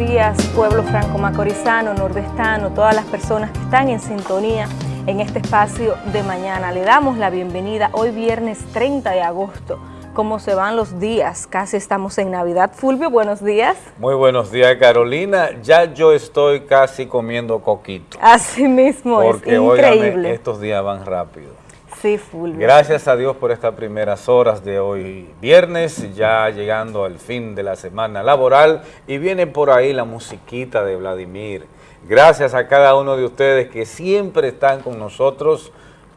buenos días, pueblo franco-macorizano, nordestano, todas las personas que están en sintonía en este espacio de mañana. Le damos la bienvenida hoy viernes 30 de agosto. ¿Cómo se van los días? Casi estamos en Navidad. Fulvio, buenos días. Muy buenos días, Carolina. Ya yo estoy casi comiendo coquito. Así mismo, es increíble. estos días van rápido. Gracias a Dios por estas primeras horas de hoy viernes, ya llegando al fin de la semana laboral y viene por ahí la musiquita de Vladimir. Gracias a cada uno de ustedes que siempre están con nosotros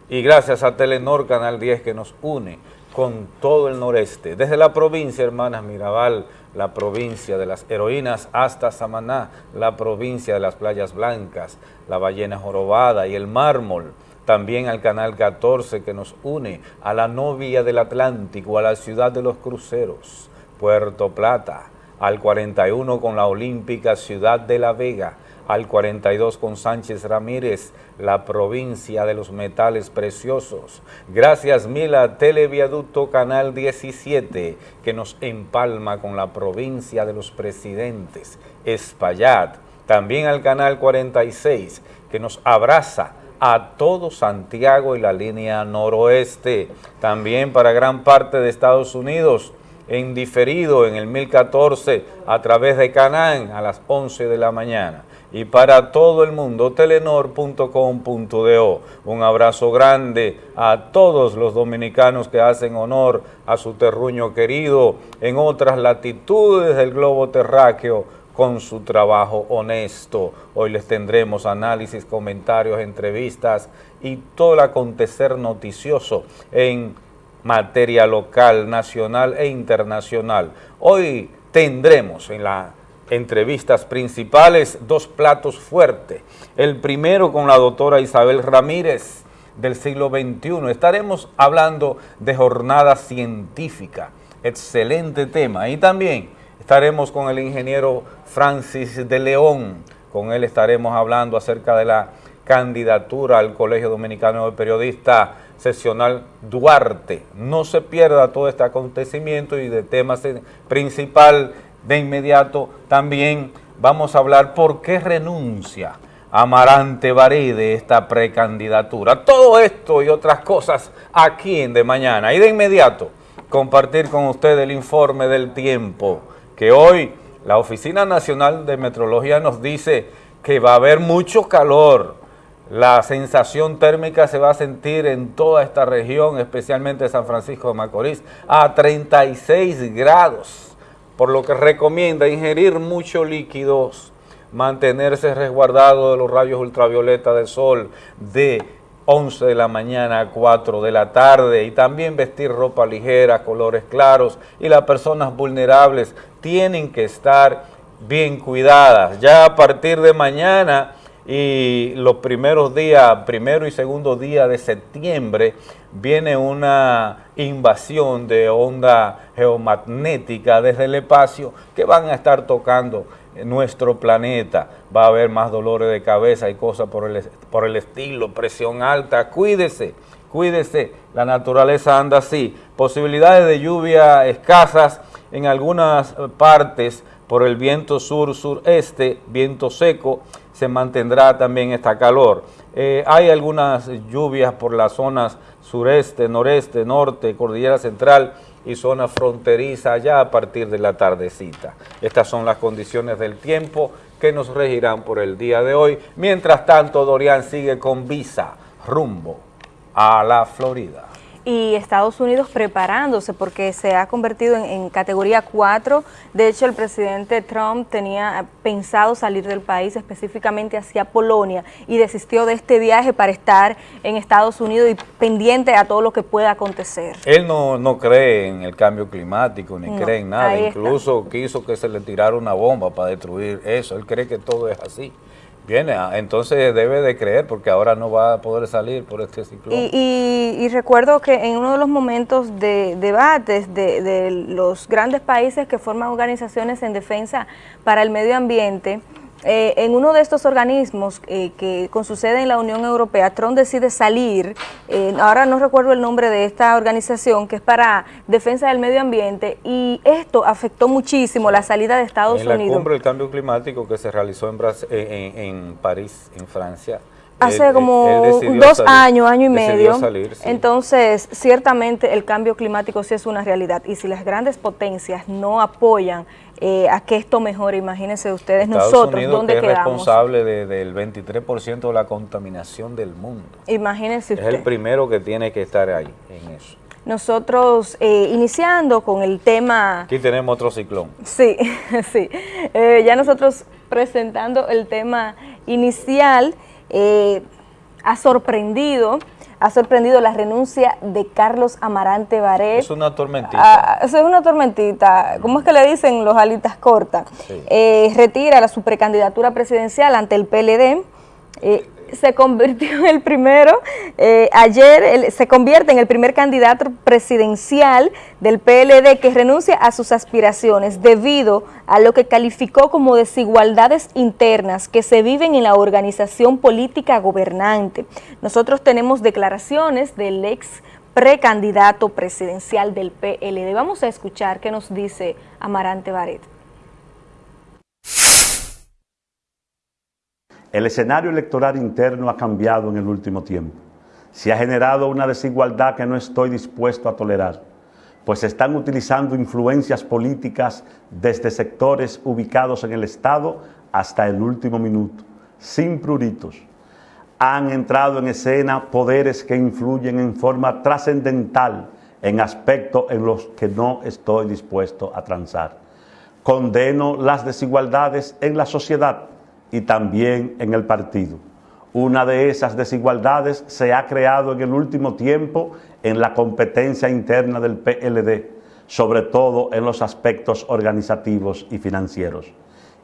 y gracias a Telenor Canal 10 que nos une con todo el noreste, desde la provincia, hermanas Mirabal, la provincia de las heroínas, hasta Samaná, la provincia de las playas blancas, la ballena jorobada y el mármol, también al Canal 14 que nos une a la novia del Atlántico, a la ciudad de los cruceros, Puerto Plata, al 41 con la olímpica ciudad de La Vega, al 42 con Sánchez Ramírez, la provincia de los metales preciosos. Gracias Mila, Televiaducto Canal 17, que nos empalma con la provincia de los presidentes, Espaillat. También al Canal 46, que nos abraza a todo Santiago y la línea noroeste, también para gran parte de Estados Unidos, en diferido en el 1014 a través de Canán a las 11 de la mañana. Y para todo el mundo, telenor.com.do. Un abrazo grande a todos los dominicanos que hacen honor a su terruño querido en otras latitudes del globo terráqueo con su trabajo honesto. Hoy les tendremos análisis, comentarios, entrevistas y todo el acontecer noticioso en materia local, nacional e internacional. Hoy tendremos en las entrevistas principales dos platos fuertes. El primero con la doctora Isabel Ramírez del siglo XXI. Estaremos hablando de jornada científica. Excelente tema. Y también estaremos con el ingeniero Francis de León. Con él estaremos hablando acerca de la candidatura al Colegio Dominicano de Periodistas Sesional Duarte. No se pierda todo este acontecimiento y de temas principal de inmediato también vamos a hablar por qué renuncia Amarante Barí de esta precandidatura. Todo esto y otras cosas aquí en De Mañana. Y de inmediato compartir con usted el informe del tiempo que hoy la Oficina Nacional de Metrología nos dice que va a haber mucho calor. La sensación térmica se va a sentir en toda esta región, especialmente San Francisco de Macorís, a 36 grados, por lo que recomienda ingerir muchos líquidos, mantenerse resguardado de los rayos ultravioleta del sol de 11 de la mañana a 4 de la tarde y también vestir ropa ligera, colores claros y las personas vulnerables tienen que estar bien cuidadas. Ya a partir de mañana y los primeros días, primero y segundo día de septiembre, viene una invasión de onda geomagnética desde el espacio que van a estar tocando nuestro planeta. Va a haber más dolores de cabeza y cosas por el, por el estilo, presión alta. Cuídese, cuídese, la naturaleza anda así. Posibilidades de lluvia escasas en algunas partes por el viento sur-sureste, viento seco, se mantendrá también esta calor. Eh, hay algunas lluvias por las zonas sureste, noreste, norte, cordillera central y zona fronteriza ya a partir de la tardecita. Estas son las condiciones del tiempo que nos regirán por el día de hoy. Mientras tanto, Dorian sigue con visa rumbo a la Florida y Estados Unidos preparándose porque se ha convertido en, categoría 4. De hecho, el presidente Trump tenía pensado salir del país específicamente hacia Polonia y desistió de este viaje para estar en Estados Unidos y pendiente a todo lo que pueda acontecer. Él no, no cree en el cambio climático ni cree en nada, incluso quiso que se le tirara una bomba para destruir eso. Él cree que todo es así. Viene, ah, entonces debe de creer porque ahora no va a poder salir por este ciclón. Y, recuerdo que en uno de los momentos de debates de, los grandes países que forman organizaciones en defensa para el medio ambiente, eh, en uno de estos organismos eh, que con su sede en la Unión Europea, Trump decide salir, eh, ahora no recuerdo el nombre de esta organización, que es para defensa del medio ambiente, y esto afectó muchísimo la salida de Estados en Unidos. la cumbre del cambio climático que se realizó en, en, en París, en Francia, hace como dos años, año y medio. Entonces, ciertamente el cambio climático sí es una realidad y si las grandes potencias no apoyan eh, a que esto mejore, imagínense ustedes nosotros, Unidos, ¿dónde que es responsable del 23% de la contaminación del mundo. Imagínense usted. Es el primero que tiene que estar ahí en eso. Nosotros eh, iniciando con el tema... Aquí tenemos otro ciclón. Sí, sí. Eh, ya nosotros presentando el tema inicial, eh, ha sorprendido ha sorprendido la renuncia de Carlos Amarante Baret. Es una tormentita. Ah, es una tormentita. ¿Cómo es que le dicen los alitas cortas? Eh, retira la, su precandidatura presidencial ante el PLD. Eh, se convirtió en el primero, eh, ayer se convierte en el primer candidato presidencial del PLD que renuncia a sus aspiraciones debido a lo que calificó como desigualdades internas que se viven en la organización política gobernante. Nosotros tenemos declaraciones del ex precandidato presidencial del PLD. Vamos a escuchar qué nos dice Amarante Baret. El escenario electoral interno ha cambiado en el último tiempo. Se ha generado una desigualdad que no estoy dispuesto a tolerar, pues se están utilizando influencias políticas desde sectores ubicados en el Estado hasta el último minuto, sin pruritos. Han entrado en escena poderes que influyen en forma trascendental en aspectos en los que no estoy dispuesto a transar. Condeno las desigualdades en la sociedad y también en el partido. Una de esas desigualdades se ha creado en el último tiempo en la competencia interna del PLD, sobre todo en los aspectos organizativos y financieros.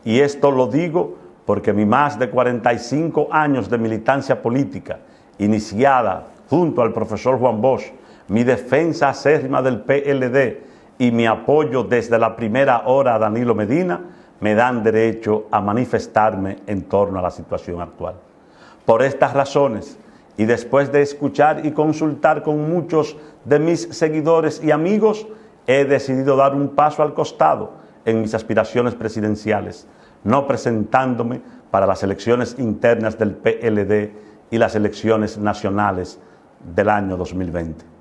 Y esto lo digo porque mi más de 45 años de militancia política, iniciada junto al profesor Juan Bosch, mi defensa acérrima del PLD y mi apoyo desde la primera hora a Danilo Medina, me dan derecho a manifestarme en torno a la situación actual. Por estas razones, y después de escuchar y consultar con muchos de mis seguidores y amigos, he decidido dar un paso al costado en mis aspiraciones presidenciales, no presentándome para las elecciones internas del PLD y las elecciones nacionales del año 2020.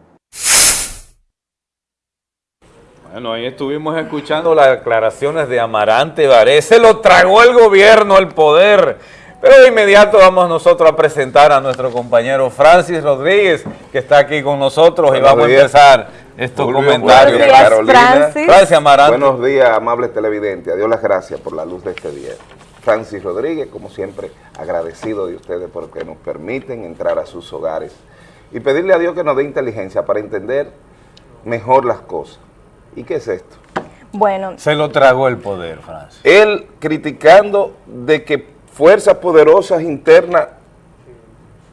Bueno, ahí estuvimos escuchando las declaraciones de Amarante Baré. Se lo tragó el gobierno, el poder. Pero de inmediato vamos nosotros a presentar a nuestro compañero Francis Rodríguez, que está aquí con nosotros y vamos a empezar estos comentarios. Buenos días, Francis. Francis Amarante. Buenos días, amables televidentes. Adiós las gracias por la luz de este día. Francis Rodríguez, como siempre, agradecido de ustedes porque nos permiten entrar a sus hogares y pedirle a Dios que nos dé inteligencia para entender mejor las cosas ¿Y qué es esto? Bueno. Se lo tragó el poder, Francis. Él criticando de que fuerzas poderosas internas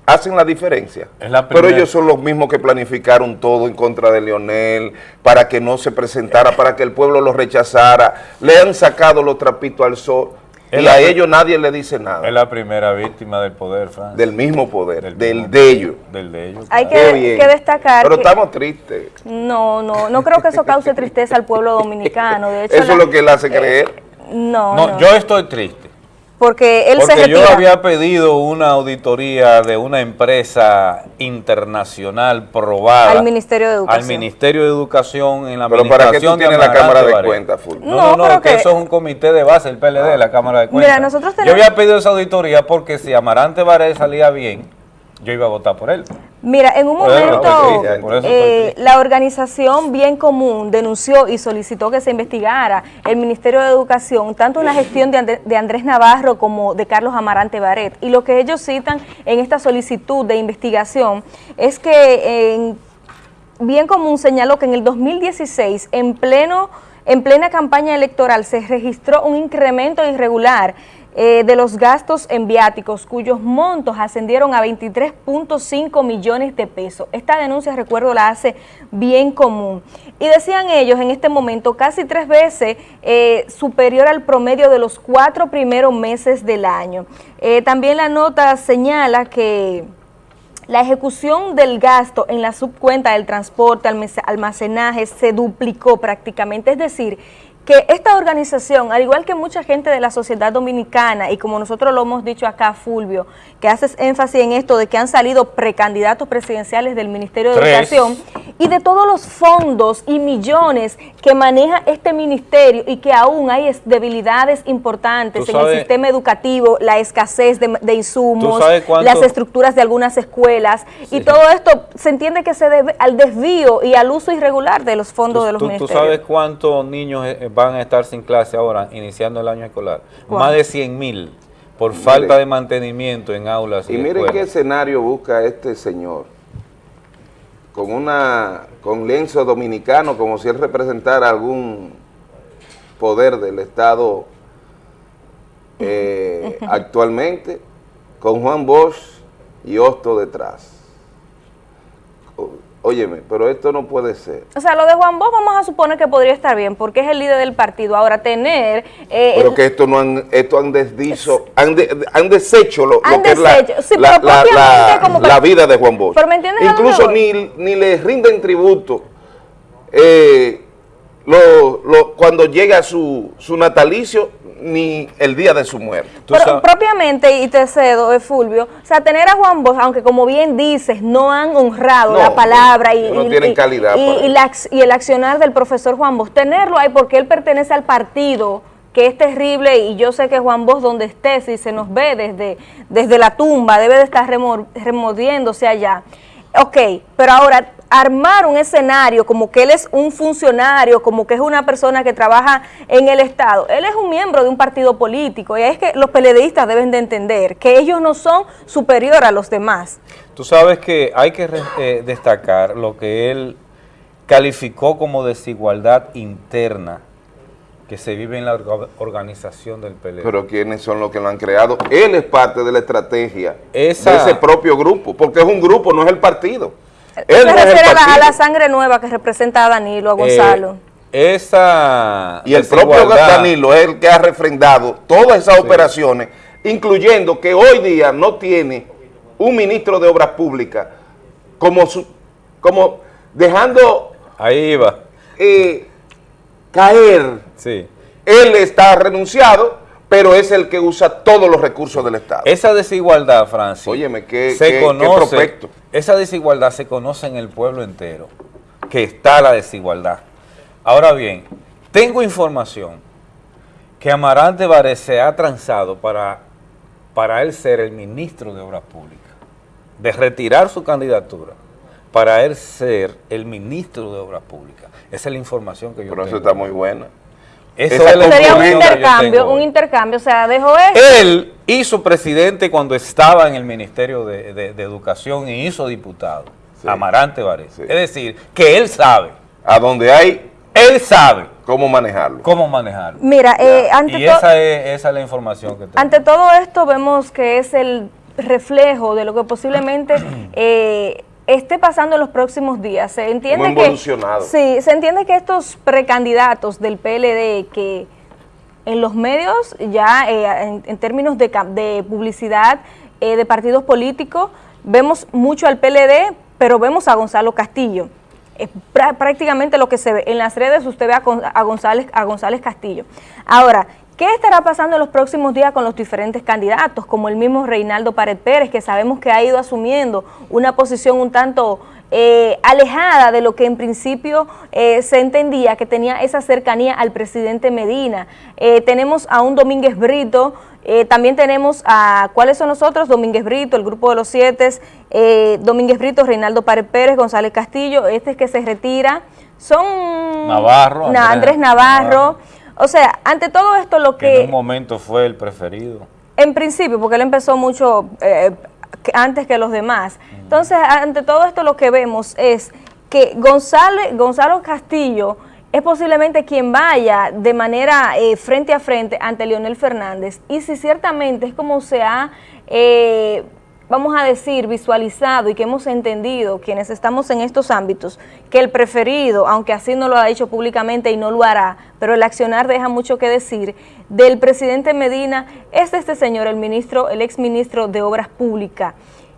hacen la diferencia. Pero ellos son los mismos que planificaron todo en contra de Leonel, para que no se presentara, para que el pueblo lo rechazara. Le han sacado los trapitos al sol y a ellos nadie le dice nada. Es la primera víctima del poder, Francia. Del mismo poder, del, de ellos. Del de ellos. Hay que, destacar Pero estamos tristes. No, no, no creo que eso cause tristeza al pueblo dominicano. De hecho, eso es lo que él hace creer. no, no, yo estoy triste. Porque él se yo había pedido una auditoría de una empresa internacional probada. Al Ministerio de Educación. Al Ministerio de Educación en la Pero ¿para qué tú tienes la Cámara de Cuentas, No, no, no, que eso es un comité de base, el PLD, la Cámara de Cuentas. Mira, nosotros Yo había pedido esa auditoría porque si Amarante Varela salía bien, yo iba a votar por él. Mira, en un momento eh, la organización Bien Común denunció y solicitó que se investigara el Ministerio de Educación, tanto en la gestión de, Andrés Navarro como de Carlos Amarante Baret. Y lo que ellos citan en esta solicitud de investigación es que en Bien Común señaló que en el 2016, en pleno en plena campaña electoral, se registró un incremento irregular eh, de los gastos en viáticos, cuyos montos ascendieron a 23.5 millones de pesos. Esta denuncia, recuerdo, la hace bien común. Y decían ellos en este momento casi tres veces eh, superior al promedio de los cuatro primeros meses del año. Eh, también la nota señala que la ejecución del gasto en la subcuenta del transporte, almacenaje, se duplicó prácticamente, es decir, que esta organización, al igual que mucha gente de la sociedad dominicana, y como nosotros lo hemos dicho acá, Fulvio, que haces énfasis en esto de que han salido precandidatos presidenciales del Ministerio de Educación, y de todos los fondos y millones que maneja este ministerio y que aún hay debilidades importantes en el sistema educativo, la escasez de, insumos, las estructuras de algunas escuelas, y todo esto se entiende que se debe al desvío y al uso irregular de los fondos de los ministerios. ¿Tú sabes cuántos niños eh, van a estar sin clase ahora, iniciando el año escolar. Más de 100 mil por falta de mantenimiento en aulas. Y, y miren qué escenario busca este señor. Con una con lienzo dominicano, como si él representara algún poder del Estado eh, actualmente, con Juan Bosch y Hosto detrás. Óyeme, pero esto no puede ser. O sea, lo de Juan Bosch vamos a suponer que podría estar bien, porque es el líder del partido. Ahora, tener... Eh, pero que esto no han, esto han desdicho, han, han deshecho lo, que es la, la, vida de Juan Bosch. Incluso ni, ni le rinden tributo eh, lo, cuando llega su, su natalicio ni el día de su muerte. Pero propiamente, y te cedo, eh, Fulvio, o sea, tener a Juan Bosch, aunque como bien dices, no han honrado la palabra y, calidad y, el accionar del profesor Juan Bosch, tenerlo ahí porque él pertenece al partido que es terrible y yo sé que Juan Bosch donde esté, si se nos ve desde, desde la tumba, debe de estar removiéndose allá. Ok, pero ahora armar un escenario como que él es un funcionario, como que es una persona que trabaja en el Estado. Él es un miembro de un partido político y es que los peledeístas deben de entender que ellos no son superior a los demás. Tú sabes que hay que eh, destacar lo que él calificó como desigualdad interna que se vive en la organización del PLD. Pero ¿quiénes son los que lo han creado? Él es parte de la estrategia de ese propio grupo, porque es un grupo, no es el partido. Él refiere a la, sangre nueva que representa a Danilo, a eh, Gonzalo. esa Y el propio Danilo es el que ha refrendado todas esas operaciones, incluyendo que hoy día no tiene un ministro de Obras Públicas como, su, como dejando... Ahí va. Eh, caer. Sí. Él está renunciado, pero es el que usa todos los recursos del Estado. Esa desigualdad, Francis, Óyeme, qué, se conoce, esa desigualdad se conoce en el pueblo entero, que está la desigualdad. Ahora bien, tengo información que Amarante Vares se ha transado para, para él ser el ministro de Obras Públicas, de retirar su candidatura para él ser el ministro de Obras Públicas. Esa es la información que yo Pero eso está muy buena. Eso sería un intercambio, un intercambio, o sea, dejó eso. Él hizo presidente cuando estaba en el Ministerio de, Educación y hizo diputado, Amarante Varese. Es decir, que él sabe. A donde hay, él sabe. ¿Cómo manejarlo? ¿Cómo manejarlo? Mira, eh, ante y esa es, esa es la información que tengo. Ante todo esto vemos que es el reflejo de lo que posiblemente eh, esté pasando en los próximos días. Se entiende que sí, se entiende que estos precandidatos del PLD que en los medios ya eh, en, términos de, publicidad eh, de partidos políticos vemos mucho al PLD, pero vemos a Gonzalo Castillo. Es prácticamente lo que se ve. En las redes usted ve a, González, a González Castillo. Ahora, ¿Qué estará pasando en los próximos días con los diferentes candidatos, como el mismo Reinaldo Pared Pérez, que sabemos que ha ido asumiendo una posición un tanto eh, alejada de lo que en principio eh, se entendía, que tenía esa cercanía al presidente Medina? Eh, tenemos a un Domínguez Brito, también tenemos a, ¿cuáles son nosotros? Domínguez Brito, el grupo de los siete, Domínguez Brito, Reinaldo Pared Pérez, González Castillo, este es que se retira, son... Navarro. Andrés, Navarro o sea, ante todo esto lo que... En un momento fue el preferido. En principio, porque él empezó mucho eh, antes que los demás. Entonces, ante todo esto lo que vemos es que Gonzalo, Gonzalo Castillo es posiblemente quien vaya de manera eh, frente a frente ante Leonel Fernández. Y si ciertamente es como se ha, eh, vamos a decir, visualizado y que hemos entendido quienes estamos en estos ámbitos, que el preferido, aunque así no lo ha dicho públicamente y no lo hará, pero el accionar deja mucho que decir, del presidente Medina es este señor, el ministro, el exministro de Obras Públicas,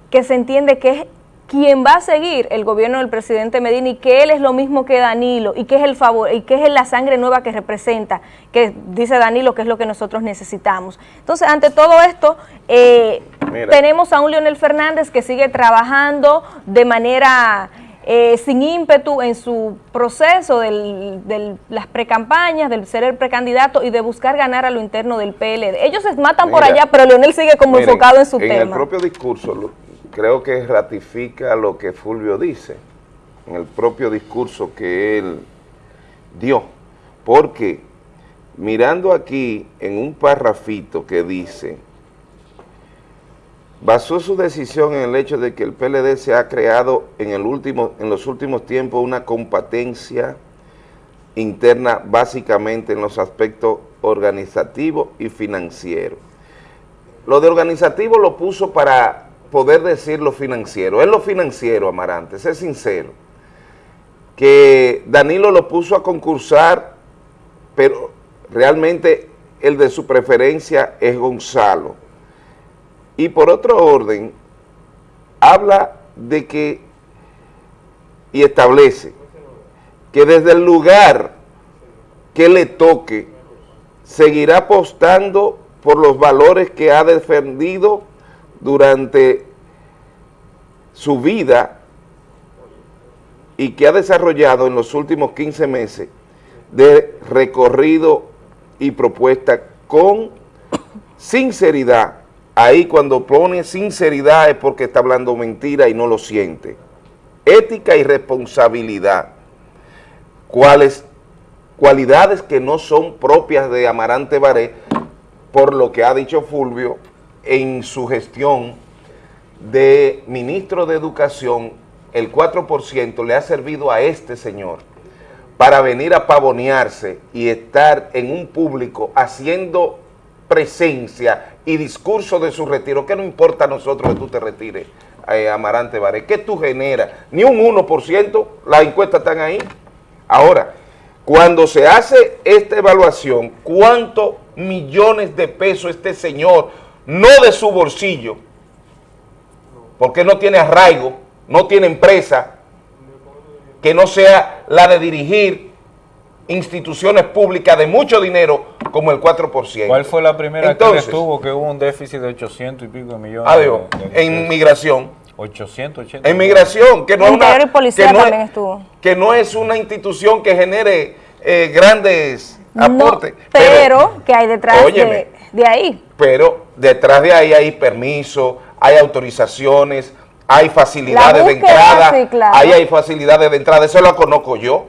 que se entiende que es quien va a seguir el gobierno del presidente Medina y que él es lo mismo que Danilo y que es el favor y que es la sangre nueva que representa, que dice Danilo que es lo que nosotros necesitamos. Entonces, ante todo esto, eh, tenemos a un Leonel Fernández que sigue trabajando de manera eh, sin ímpetu en su proceso de las precampañas, del ser el precandidato y de buscar ganar a lo interno del PLD. Ellos se matan por allá, pero Leonel sigue como enfocado en su tema. En el propio discurso, creo que ratifica lo que Fulvio dice en el propio discurso que él dio, porque mirando aquí en un parrafito que dice, basó su decisión en el hecho de que el PLD se ha creado en, el último, en los últimos tiempos una competencia interna básicamente en los aspectos organizativos y financieros. Lo de organizativo lo puso para poder decir lo financiero. Es lo financiero, Amarante, sé sincero. Que Danilo lo puso a concursar, pero realmente el de su preferencia es Gonzalo. Y por otro orden, habla de que, y establece, que desde el lugar que le toque, seguirá apostando por los valores que ha defendido durante su vida y que ha desarrollado en los últimos 15 meses de recorrido y propuesta con sinceridad. Ahí cuando pone sinceridad es porque está hablando mentira y no lo siente. Ética y responsabilidad. ¿Cuáles cualidades que no son propias de Amarante Baré, por lo que ha dicho Fulvio, en su gestión de ministro de Educación, el 4% le ha servido a este señor para venir a pavonearse y estar en un público haciendo presencia y discurso de su retiro, que no importa a nosotros que tú te retires, eh, Amarante Baré, ¿qué tú generas? Ni un 1%, las encuestas están ahí. Ahora, cuando se hace esta evaluación, ¿cuántos millones de pesos este señor no de su bolsillo, porque no tiene arraigo, no tiene empresa, que no sea la de dirigir instituciones públicas de mucho dinero como el 4%. ¿Cuál fue la primera Entonces, que estuvo que hubo un déficit de 800 y pico de millones? Adiós, en migración. 880. En migración, que no, es una, que, no es, que no es una institución que genere eh, grandes aportes. pero, que hay detrás de de ahí. Pero detrás de ahí hay permiso, hay autorizaciones, hay facilidades de entrada, ahí hay facilidades de entrada, eso lo conozco yo.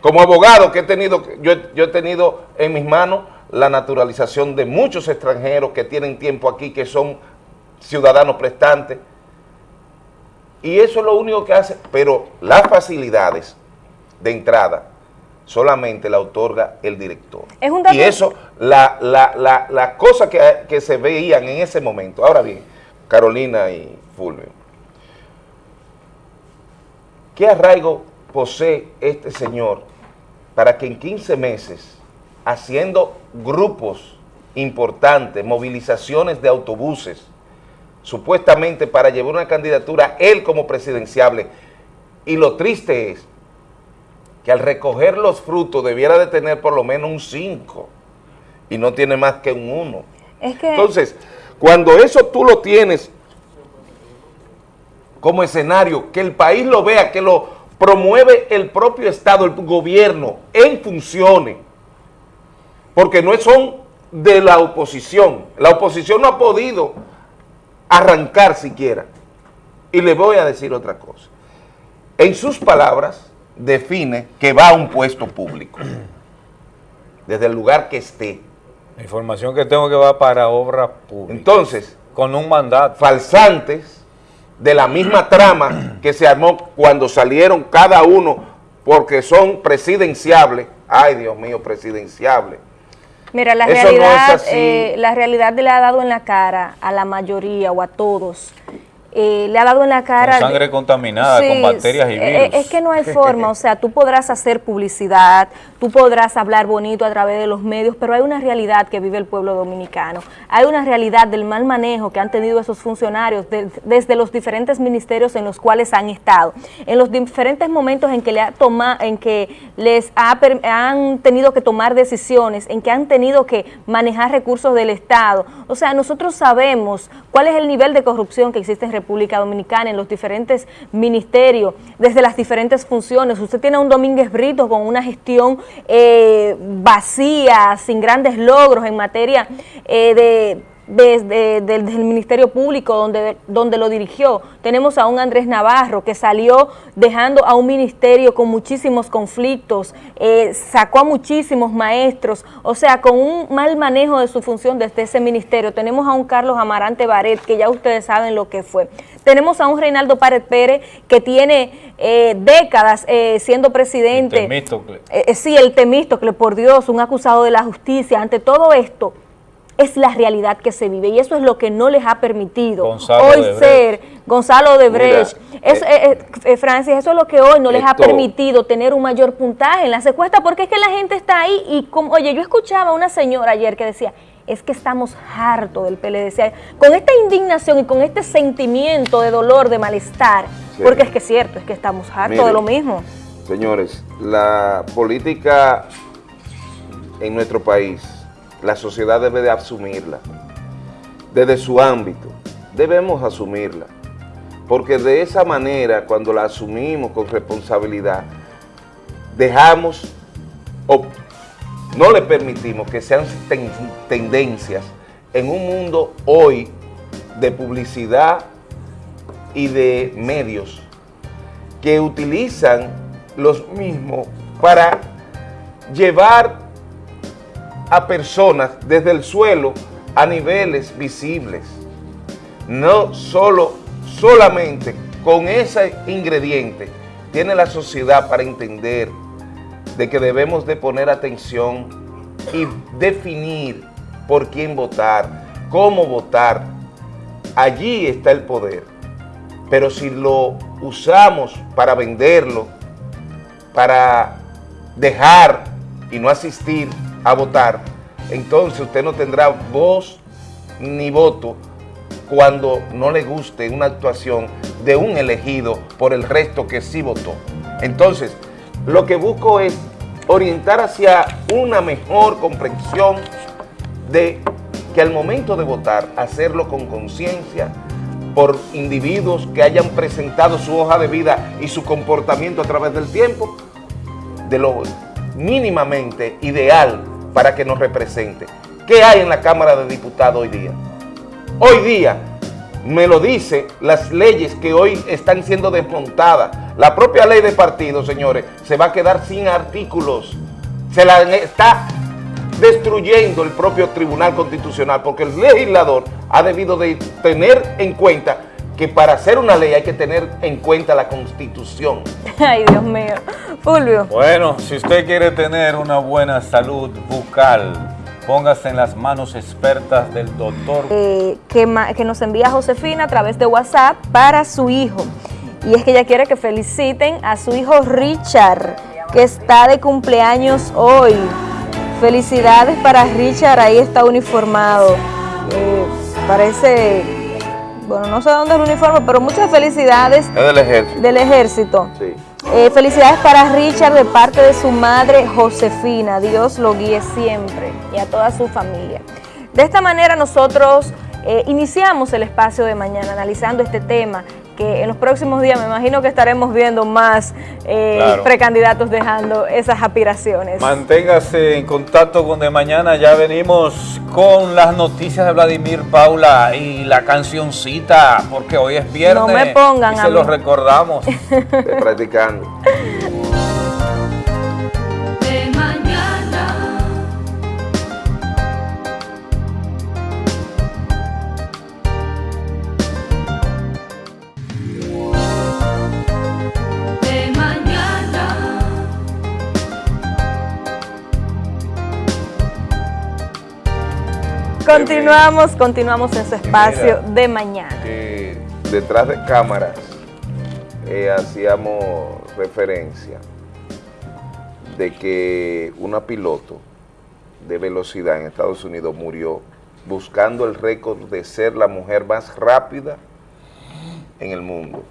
Como abogado que he tenido, yo, yo he tenido en mis manos la naturalización de muchos extranjeros que tienen tiempo aquí, que son ciudadanos prestantes, y eso es lo único que hace, pero las facilidades de entrada solamente la otorga el director. y eso, la, la, la, cosa que, que, se veían en ese momento. Ahora bien, Carolina y Fulvio, ¿qué arraigo posee este señor para que en 15 meses, haciendo grupos importantes, movilizaciones de autobuses, supuestamente para llevar una candidatura, él como presidenciable, y lo triste es que al recoger los frutos debiera de tener por lo menos un 5 y no tiene más que un 1. Entonces, cuando eso tú lo tienes como escenario, que el país lo vea, que lo promueve el propio Estado, el gobierno, en funciones, porque no son de la oposición. La oposición no ha podido arrancar siquiera. Y le voy a decir otra cosa. En sus palabras, define que va a un puesto público, desde el lugar que esté. La información que tengo que va para obra pública. Entonces, con un mandato. Falsantes de la misma trama que se armó cuando salieron cada uno porque son presidenciables. Ay, Dios mío, presidenciables. Mira, la realidad, eh, la realidad le ha dado en la cara a la mayoría o a todos eh, le ha dado en la cara... Con sangre contaminada, con bacterias y eh, virus. Es que no hay forma, o sea, tú podrás hacer publicidad, tú podrás hablar bonito a través de los medios, pero hay una realidad que vive el pueblo dominicano. Hay una realidad del mal manejo que han tenido esos funcionarios desde los diferentes ministerios en los cuales han estado, en los diferentes momentos en que, le ha en que les han tenido que tomar decisiones, en que han tenido que manejar recursos del Estado. O sea, nosotros sabemos cuál es el nivel de corrupción que existe en República Dominicana, en los diferentes ministerios, desde las diferentes funciones. Usted tiene un Domínguez Brito con una gestión eh, vacía, sin grandes logros en materia eh, de desde, el Ministerio Público donde, donde lo dirigió. Tenemos a un Andrés Navarro que salió dejando a un ministerio con muchísimos conflictos, eh, sacó a muchísimos maestros, o sea, con un mal manejo de su función desde ese ministerio. Tenemos a un Carlos Amarante Baret, que ya ustedes saben lo que fue. Tenemos a un Reinaldo Pared Pérez que tiene eh, décadas eh, siendo presidente. El Temístocle. sí, el Temístocle, por Dios, un acusado de la justicia. Ante todo esto, es la realidad que se vive y eso es lo que no les ha permitido hoy ser Gonzalo de Brecht. Eh, eh, eh, Francis, eso es lo que hoy no les ha permitido tener un mayor puntaje en la secuestra porque es que la gente está ahí y como, oye, yo escuchaba a una señora ayer que decía, es que estamos hartos del PLD. Con esta indignación y con este sentimiento de dolor, de malestar, porque es que es cierto, es que estamos hartos de lo mismo. Señores, la política en nuestro país la sociedad debe de asumirla. Desde su ámbito, debemos asumirla. Porque de esa manera, cuando la asumimos con responsabilidad, dejamos o no le permitimos que sean tendencias en un mundo hoy de publicidad y de medios que utilizan los mismos para llevar a personas desde el suelo a niveles visibles. No solo, solamente con ese ingrediente tiene la sociedad para entender de que debemos de poner atención y definir por quién votar, cómo votar. Allí está el poder. Pero si lo usamos para venderlo, para dejar y no asistir a votar, entonces usted no tendrá voz ni voto cuando no le guste una actuación de un elegido por el resto que sí votó. Entonces, lo que busco es orientar hacia una mejor comprensión de que al momento de votar, hacerlo con conciencia por individuos que hayan presentado su hoja de vida y su comportamiento a través del tiempo, de lo mínimamente ideal para que nos represente. ¿Qué hay en la Cámara de Diputados hoy día? Hoy día, me lo dice las leyes que hoy están siendo desmontadas. La propia ley de partidos, señores, se va a quedar sin artículos. Se la está destruyendo el propio Tribunal Constitucional porque el legislador ha debido de tener en cuenta que para hacer una ley hay que tener en cuenta la Constitución. Ay, Dios mío. Fulvio. Bueno, si usted quiere tener una buena salud bucal, póngase en las manos expertas del doctor. Eh, que, que nos envía Josefina a través de WhatsApp para su hijo. Y es que ella quiere que feliciten a su hijo Richard, que está de cumpleaños hoy. Felicidades para Richard, ahí está uniformado. Eh, parece bueno, no sé dónde es el uniforme, pero muchas felicidades. Es del ejército. Del ejército. Sí. Eh, felicidades para Richard de parte de su madre Josefina. Dios lo guíe siempre y a toda su familia. De esta manera nosotros eh, iniciamos el espacio de mañana analizando este tema que en los próximos días me imagino que estaremos viendo más eh, precandidatos dejando esas aspiraciones. Manténgase en contacto con De Mañana, ya venimos con las noticias de Vladimir Paula y la cancioncita, porque hoy es viernes. No me pongan y se lo recordamos. practicando. Continuamos, continuamos en su espacio de mañana. detrás de cámaras eh, hacíamos referencia de que una piloto de velocidad en Estados Unidos murió buscando el récord de ser la mujer más rápida en el mundo.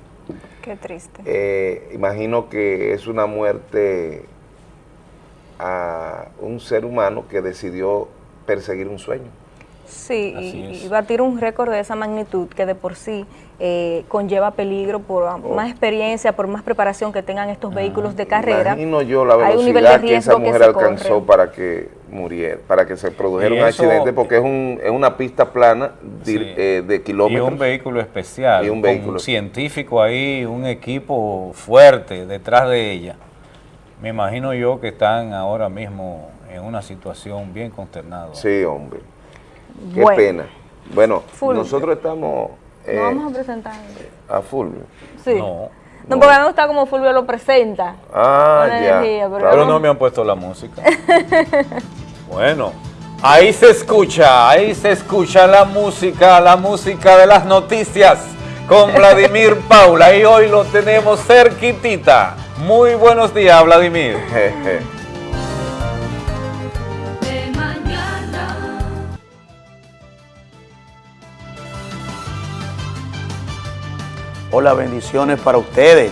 Qué triste. Eh, imagino que es una muerte a un ser humano que decidió perseguir un sueño. Sí, y, batir un récord de esa magnitud que de por sí eh, conlleva peligro por oh. más experiencia, por más preparación que tengan estos vehículos de carrera. Imagino yo la velocidad que esa mujer alcanzó para que muriera, para que se produjera un accidente, porque es, un, es una pista plana de, eh, kilómetros. Y un vehículo especial, y un vehículo. científico ahí, un equipo fuerte detrás de ella. Me imagino yo que están ahora mismo en una situación bien consternada. Sí, hombre. Qué pena. Bueno, nosotros estamos... Eh, vamos a presentar. A Fulvio. Sí. No. No, porque me gusta como Fulvio lo presenta. Ah, ya. pero, no me han puesto la música. bueno, ahí se escucha, ahí se escucha la música, la música de las noticias con Vladimir Paula. Y hoy lo tenemos cerquitita. Muy buenos días, Vladimir. Hola, bendiciones para ustedes.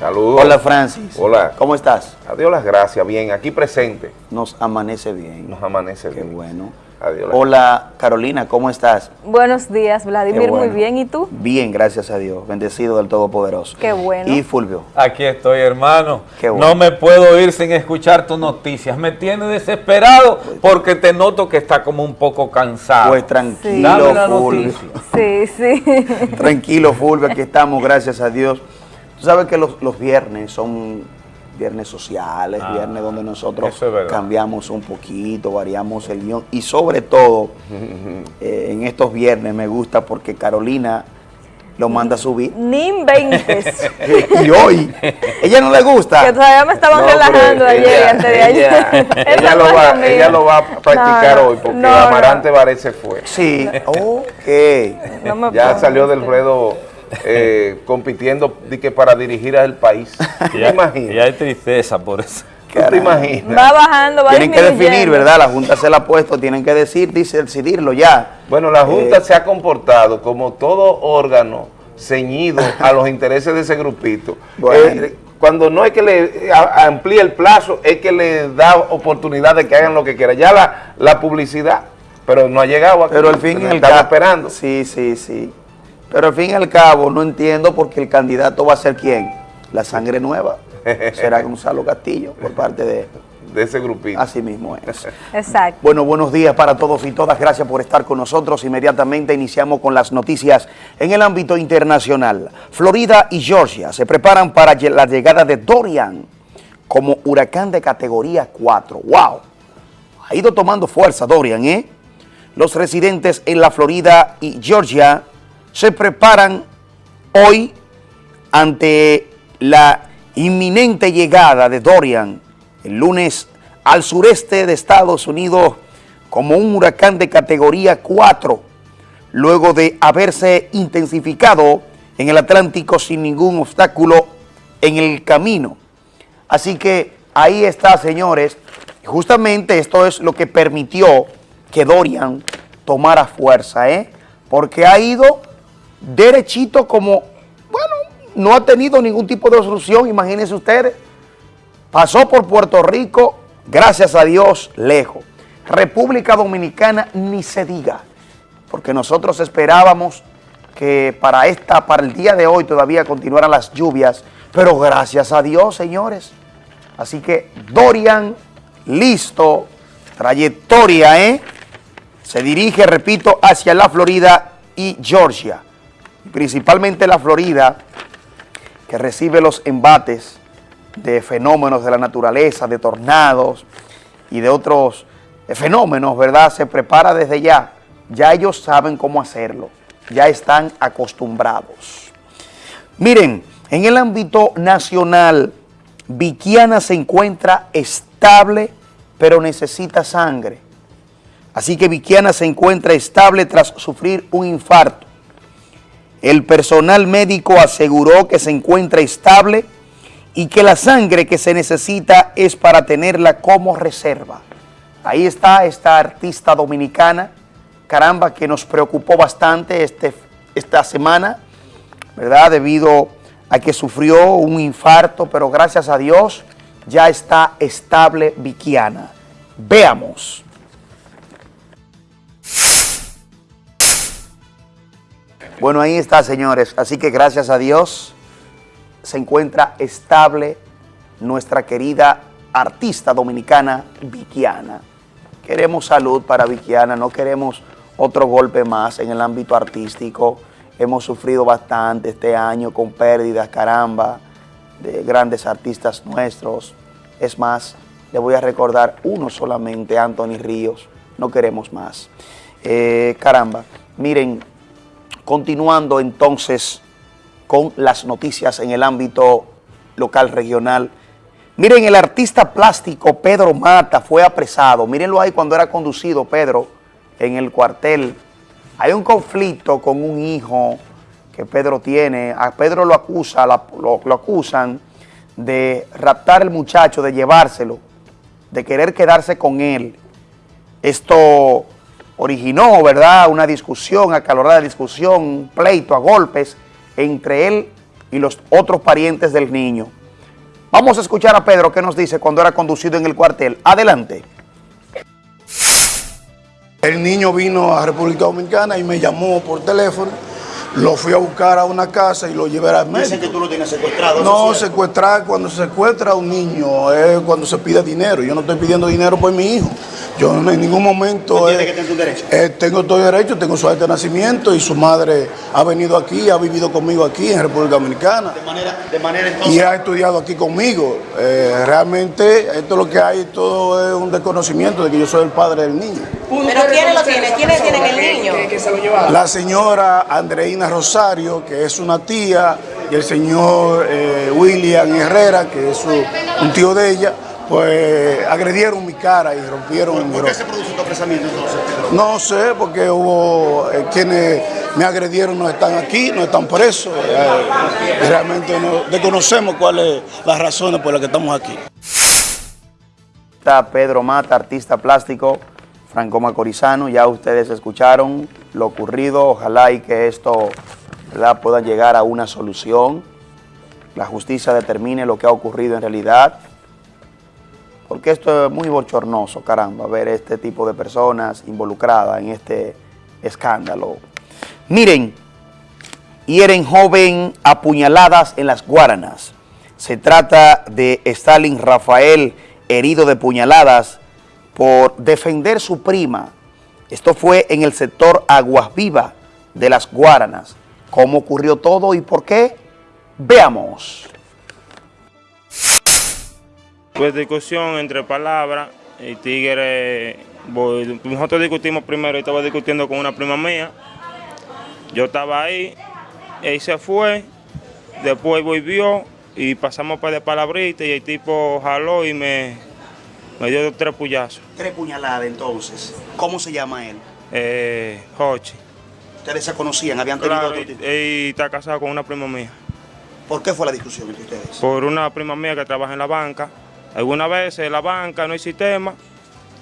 Saludos. Hola, Francis. Hola. ¿Cómo estás? Adiós las gracias, bien, aquí presente. Nos amanece bien. Nos amanece bien. Qué bueno. Adiós. Hola, Carolina, ¿cómo estás? Buenos días, Vladimir, muy bien, ¿y tú? Bien, gracias a Dios, bendecido del Todopoderoso. Qué bueno. ¿Y Fulvio? Aquí estoy, hermano. Qué bueno. No me puedo ir sin escuchar tus noticias, me tiene desesperado porque te noto que está como un poco cansado. Pues tranquilo, Fulvio. Sí, sí. tranquilo, Fulvio, aquí estamos, gracias a Dios. Tú sabes que los, los viernes son viernes sociales, ah, viernes donde nosotros cambiamos un poquito, variamos el guion y sobre todo eh, en estos viernes me gusta porque Carolina lo manda a subir. Ni inventes. y hoy, ella no le gusta. Que todavía me estaban relajando ayer y antes de ayer. Ella, lo va, ella, lo va, a practicar hoy porque Amarante Varese se fue. Sí, ok. ya salió del ruedo eh, compitiendo de que para dirigir al país. ya, Y hay tristeza por eso. ¿Qué te imaginas? Va bajando, va Tienen que definir, ¿verdad? La Junta se la ha puesto, tienen que decir, dice, decidirlo ya. Bueno, la Junta eh, se ha comportado como todo órgano ceñido a los intereses de ese grupito. Eh, cuando no es que le amplíe el plazo, es que le da oportunidad de que hagan lo que quieran. Ya la, la publicidad, pero no ha llegado aquí. Pero al fin y estamos esperando. Sí, sí, sí. Pero al fin y al cabo no entiendo porque el candidato va a ser quién, la sangre nueva. Será Gonzalo Castillo por parte de, de ese grupito. Así mismo es. Exacto. Bueno, buenos días para todos y todas. Gracias por estar con nosotros. Inmediatamente iniciamos con las noticias en el ámbito internacional. Florida y Georgia se preparan para la llegada de Dorian como huracán de categoría 4. ¡Wow! Ha ido tomando fuerza Dorian, ¿eh? Los residentes en la Florida y Georgia se preparan hoy ante la inminente llegada de Dorian el lunes al sureste de Estados Unidos como un huracán de categoría 4, luego de haberse intensificado en el Atlántico sin ningún obstáculo en el camino. Así que ahí está, señores. Justamente esto es lo que permitió que Dorian tomara fuerza, ¿eh? Porque ha ido derechito como, bueno, no ha tenido ningún tipo de solución, imagínense ustedes. Pasó por Puerto Rico, gracias a Dios, lejos. República Dominicana ni se diga, porque nosotros esperábamos que para esta, para el día de hoy todavía continuaran las lluvias, pero gracias a Dios, señores. Así que Dorian, listo, trayectoria, ¿eh? Se dirige, repito, hacia la Florida y Georgia principalmente la Florida, que recibe los embates de fenómenos de la naturaleza, de tornados y de otros fenómenos, ¿verdad? Se prepara desde ya. Ya ellos saben cómo hacerlo. Ya están acostumbrados. Miren, en el ámbito nacional, Viquiana se encuentra estable, pero necesita sangre. Así que Viquiana se encuentra estable tras sufrir un infarto. El personal médico aseguró que se encuentra estable y que la sangre que se necesita es para tenerla como reserva. Ahí está esta artista dominicana, caramba, que nos preocupó bastante este, esta semana, ¿verdad? Debido a que sufrió un infarto, pero gracias a Dios ya está estable Viquiana. Veamos. Bueno, ahí está, señores. Así que gracias a Dios se encuentra estable nuestra querida artista dominicana Viquiana. Queremos salud para Viquiana, no queremos otro golpe más en el ámbito artístico. Hemos sufrido bastante este año con pérdidas, caramba, de grandes artistas nuestros. Es más, le voy a recordar uno solamente, Anthony Ríos. No queremos más. Eh, caramba, miren, Continuando entonces con las noticias en el ámbito local regional. Miren, el artista plástico Pedro Mata fue apresado. Mírenlo ahí cuando era conducido Pedro en el cuartel. Hay un conflicto con un hijo que Pedro tiene. A Pedro lo, acusa, lo, acusan de raptar al muchacho, de llevárselo, de querer quedarse con él. Esto originó, ¿verdad?, una discusión, acalorada discusión, un pleito a golpes entre él y los otros parientes del niño. Vamos a escuchar a Pedro qué nos dice cuando era conducido en el cuartel. Adelante. El niño vino a República Dominicana y me llamó por teléfono lo fui a buscar a una casa y lo llevé al médico. Dicen que tú lo tienes secuestrado. No, secuestrar, cuando se secuestra a un niño es cuando se pide dinero. Yo no estoy pidiendo dinero por mi hijo. Yo en ningún momento... ¿Tiene que tener tu derecho? Eh, tengo todo derecho, tengo su acta de nacimiento y su madre ha venido aquí, ha vivido conmigo aquí en República Dominicana. De manera, de manera entonces... Y ha estudiado aquí conmigo. Eh, realmente esto lo que hay, todo es un desconocimiento de que yo soy el padre del niño. ¿Pero quiénes lo tienen? ¿Quiénes tienen el niño? La señora Andreina Rosario, que es una tía, y el señor eh, William Herrera, que es un tío de ella, pues agredieron mi cara y rompieron mi ¿Por qué se produjo tu apresamiento entonces? No sé, porque hubo eh, quienes me agredieron no están aquí, no están presos. Eh, realmente no desconocemos cuáles las razones por las que estamos aquí. Está Pedro Mata, artista plástico, Franco Macorizano, ya ustedes escucharon lo ocurrido, ojalá y que esto pueda llegar a una solución, la justicia determine lo que ha ocurrido en realidad, porque esto es muy bochornoso, caramba, ver este tipo de personas involucradas en este escándalo. Miren, hieren joven apuñaladas en las Guaranas. Se trata de Stalin Rafael, herido de puñaladas por defender su prima. Esto fue en el sector Aguas Vivas de las Guaranas. ¿Cómo ocurrió todo y por qué? Veamos. Pues discusión entre palabras, y tigre, nosotros discutimos primero, y estaba discutiendo con una prima mía, yo estaba ahí, él se fue, después volvió y pasamos para de palabritas y el tipo jaló y me, me dio tres puñazos. Tres puñaladas entonces. ¿Cómo se llama él? Eh, Hochi. ¿Ustedes se conocían? ¿Habían tenido claro, y, está casado con una prima mía. ¿Por qué fue la discusión entre ustedes? Por una prima mía que trabaja en la banca. Algunas veces en la banca no hay sistema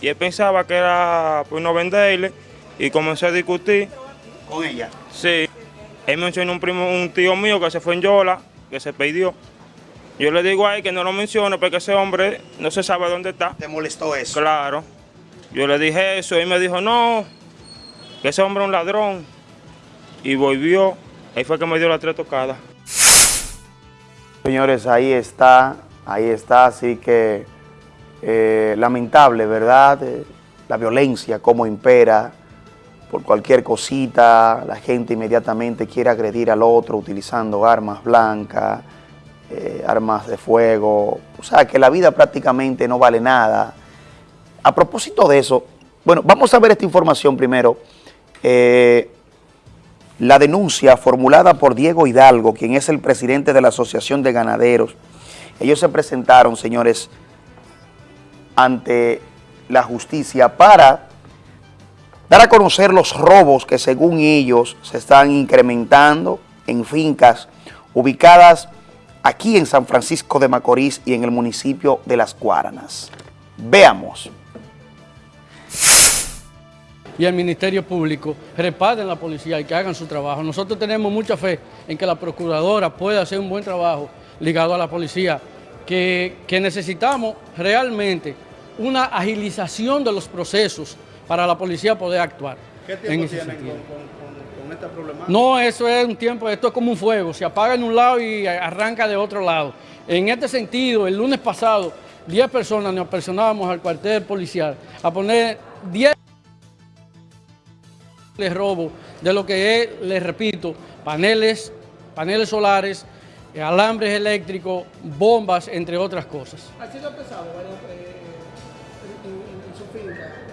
y él pensaba que era pues no venderle y comencé a discutir. ¿Con ella? Sí. Él mencionó un primo, un tío mío que se fue en Yola, que se perdió. Yo le digo a él que no lo mencione porque ese hombre no se sabe dónde está. ¿Te molestó eso? Claro. Yo le dije eso y me dijo, no, que ese hombre es un ladrón. Y volvió, ahí fue que me dio la tres tocadas. Señores, ahí está Ahí está, así que eh, lamentable, ¿verdad? Eh, la violencia, cómo impera, por cualquier cosita, la gente inmediatamente quiere agredir al otro utilizando armas blancas, eh, armas de fuego, o sea que la vida prácticamente no vale nada. A propósito de eso, bueno, vamos a ver esta información primero. la denuncia formulada por Diego Hidalgo, quien es el presidente de la Asociación de Ganaderos, ellos se presentaron, señores, ante la justicia para dar a conocer los robos que según ellos se están incrementando en fincas ubicadas aquí en San Francisco de Macorís y en el municipio de Las Guaranas. Veamos. Y el Ministerio Público reparten la policía y que hagan su trabajo. Nosotros tenemos mucha fe en que la Procuradora pueda hacer un buen trabajo ligado a la policía, que, necesitamos realmente una agilización de los procesos para la policía poder actuar. ¿Qué tiempo tienen con, esta problemática? No, eso es un tiempo, esto es como un fuego, se apaga en un lado y arranca de otro lado. En este sentido, el lunes pasado, 10 personas nos personábamos al cuartel policial a poner 10 robo de lo que es, les repito, paneles, paneles solares, alambres eléctricos, bombas, entre otras cosas. ¿Ha sido pesado eh, en, su finca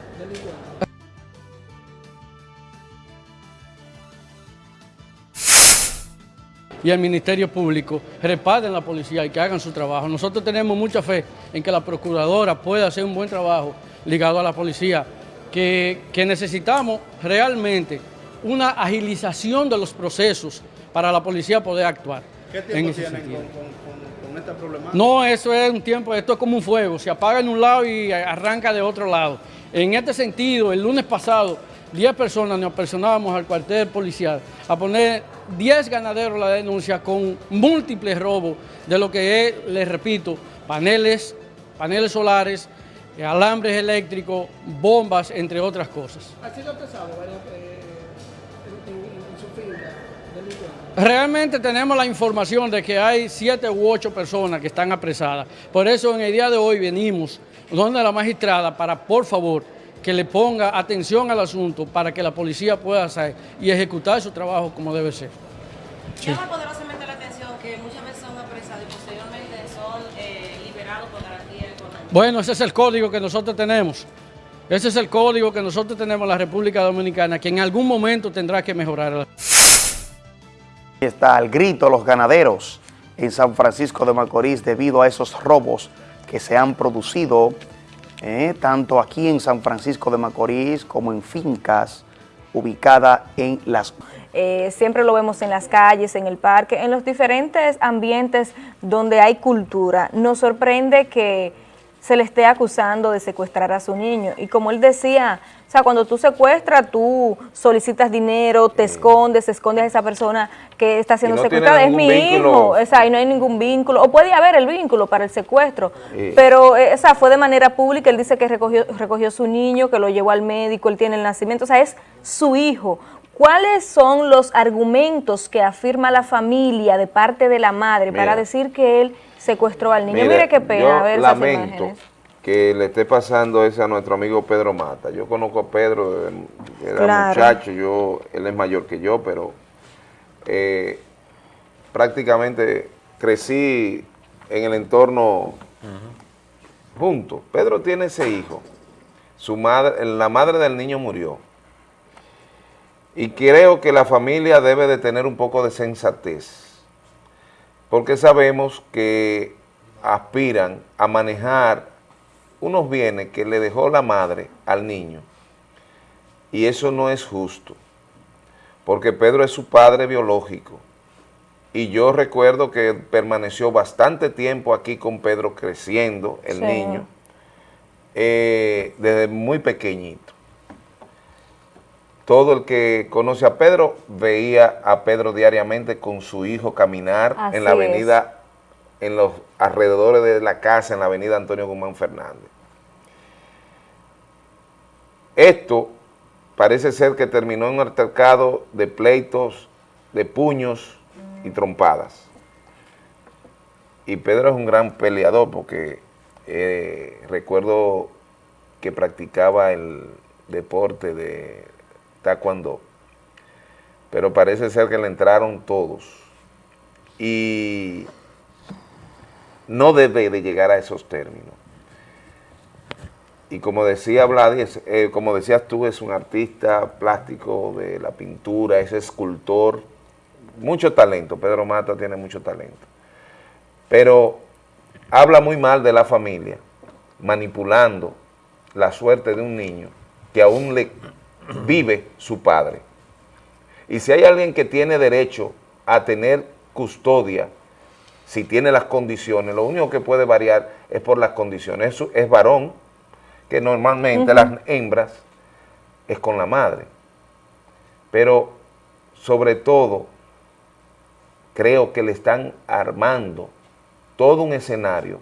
y el Ministerio Público reparten la policía y que hagan su trabajo. Nosotros tenemos mucha fe en que la Procuradora pueda hacer un buen trabajo ligado a la policía, que, necesitamos realmente una agilización de los procesos para la policía poder actuar. ¿Qué tiempo tienen con, esta problemática? No, eso es un tiempo, esto es como un fuego, se apaga en un lado y arranca de otro lado. En este sentido, el lunes pasado, 10 personas nos personábamos al cuartel policial a poner 10 ganaderos la denuncia con múltiples robos de lo que es, les repito, paneles, paneles solares, eh, alambres eléctricos, bombas, entre otras cosas. ¿Ha sido pesado Realmente tenemos la información de que hay siete u ocho personas que están apresadas. Por eso en el día de hoy venimos donde la magistrada para, por favor, que le ponga atención al asunto para que la policía pueda hacer y ejecutar su trabajo como debe ser. Llama poderosamente la atención que muchas veces son apresados y posteriormente son eh, liberados por garantía Bueno, ese es el código que nosotros tenemos. Ese es el código que nosotros tenemos en la República Dominicana, que en algún momento tendrá que mejorar. Está al grito los ganaderos en San Francisco de Macorís debido a esos robos que se han producido eh, tanto aquí en San Francisco de Macorís como en fincas ubicadas en las... Eh, siempre lo vemos en las calles, en el parque, en los diferentes ambientes donde hay cultura. Nos sorprende que se le esté acusando de secuestrar a su niño. Y como él decía, o sea, cuando tú secuestras, tú solicitas dinero, te escondes, escondes a esa persona que está siendo secuestrada, es mi hijo, o sea, y no hay ningún vínculo, o puede haber el vínculo para el secuestro, pero eh, o sea, fue de manera pública, él dice que recogió, recogió su niño, que lo llevó al médico, él tiene el nacimiento, o sea, es su hijo. ¿Cuáles son los argumentos que afirma la familia de parte de la madre para decir que él secuestró al niño. Mire, qué pena ver esas lamento que le esté pasando eso a nuestro amigo Pedro Mata. Yo conozco a Pedro, era muchacho, yo, él es mayor que yo, pero eh, prácticamente crecí en el entorno junto. Pedro tiene ese hijo. Su madre, la madre del niño murió. Y creo que la familia debe de tener un poco de sensatez porque sabemos que aspiran a manejar unos bienes que le dejó la madre al niño y eso no es justo porque Pedro es su padre biológico y yo recuerdo que permaneció bastante tiempo aquí con Pedro creciendo, el niño, eh, desde muy pequeñito. Todo el que conoce a Pedro veía a Pedro diariamente con su hijo caminar en la avenida, en los alrededores de la casa, en la avenida Antonio Guzmán Fernández. Esto parece ser que terminó en un altercado de pleitos, de puños y trompadas. Y Pedro es un gran peleador porque eh, recuerdo que practicaba el deporte de taekwondo, pero parece ser que le entraron todos y no debe de llegar a esos términos. Y como decía Vladis, eh, como decías tú, es un artista plástico de la pintura, es escultor, mucho talento, Pedro Mata tiene mucho talento, pero habla muy mal de la familia, manipulando la suerte de un niño que aún le vive su padre. Y si hay alguien que tiene derecho a tener custodia, si tiene las condiciones, lo único que puede variar es por las condiciones. Eso es varón, que normalmente las hembras es con la madre. Pero sobre todo, creo que le están armando todo un escenario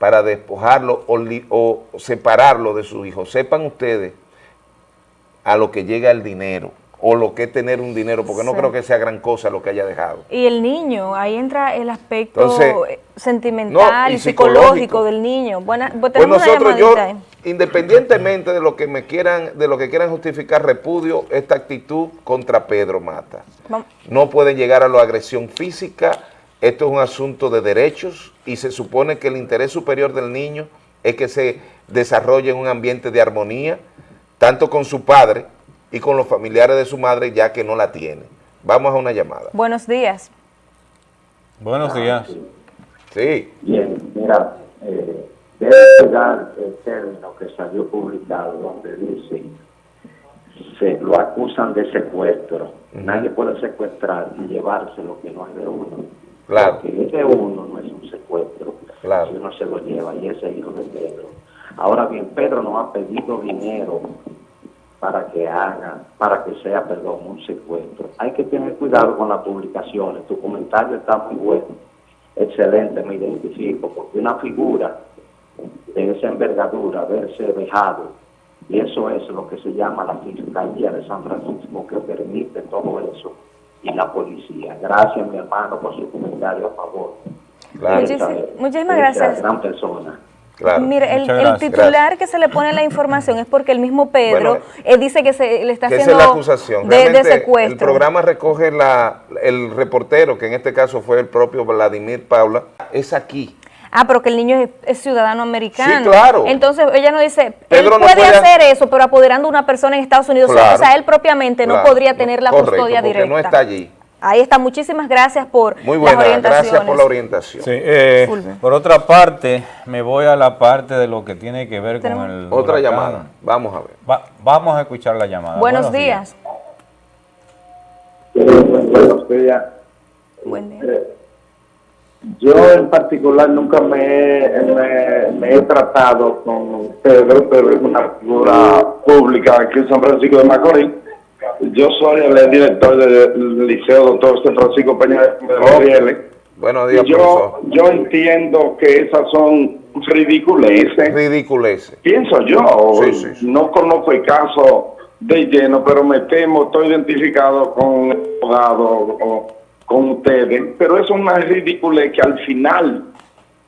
para despojarlo o, separarlo de sus hijos. Sepan ustedes a lo que llega el dinero o lo que es tener un dinero, porque no creo que sea gran cosa lo que haya dejado. Y el niño, ahí entra el aspecto sentimental y, psicológico, del niño. Buena, pues, pues nosotros, yo, independientemente de lo que me quieran, de lo que quieran justificar, repudio esta actitud contra Pedro Mata. No pueden llegar a la agresión física, esto es un asunto de derechos y se supone que el interés superior del niño es que se desarrolle en un ambiente de armonía, tanto con su padre y con los familiares de su madre, ya que no la tiene. Vamos a una llamada. Buenos días. Buenos días. Sí. Bien, mira, eh, debe llegar el término que salió publicado donde dice se lo acusan de secuestro. Nadie puede secuestrar y llevarse lo que no es de uno. Claro. Porque ese uno no es un secuestro. Claro. Si uno se lo lleva y ese hijo de Pedro. Ahora bien, Pedro no ha pedido dinero para que haga, para que sea, perdón, un secuestro. Hay que tener cuidado con las publicaciones. Tu comentario está muy bueno, excelente, me identifico, porque una figura de esa envergadura, verse dejado, y eso es lo que se llama la Fiscalía de San Francisco, que permite todo eso y la policía. Gracias, mi hermano, por su comentario a favor. muchísimas gracias. Gran persona. Mire, el, titular que se le pone la información es porque el mismo Pedro eh, dice que se le está haciendo la acusación. De, secuestro. El programa recoge la, el reportero, que en este caso fue el propio Vladimir Paula, es aquí. Ah, pero que el niño es, ciudadano americano. Sí, claro. Entonces ella no dice, él puede, hacer eso, pero apoderando a una persona en Estados Unidos, o sea, él propiamente no podría tener la custodia directa. no está allí. Ahí está, muchísimas gracias por Muy buena, gracias por la orientación. Sí, eh, por otra parte, me voy a la parte de lo que tiene que ver con el Otra llamada, vamos a ver. vamos a escuchar la llamada. Buenos, días. Buenos días. Buen día. Eh, yo en particular nunca me, he tratado con Pedro, pero es una figura pública aquí en San Francisco de Macorís yo soy el director del Liceo Doctor San Francisco Peña de Buenos días, yo, yo entiendo que esas son ridiculeces. Ridiculeces. Pienso yo. No conozco el caso de lleno, pero me temo, estoy identificado con el abogado o con ustedes. Pero es una ridiculez que al final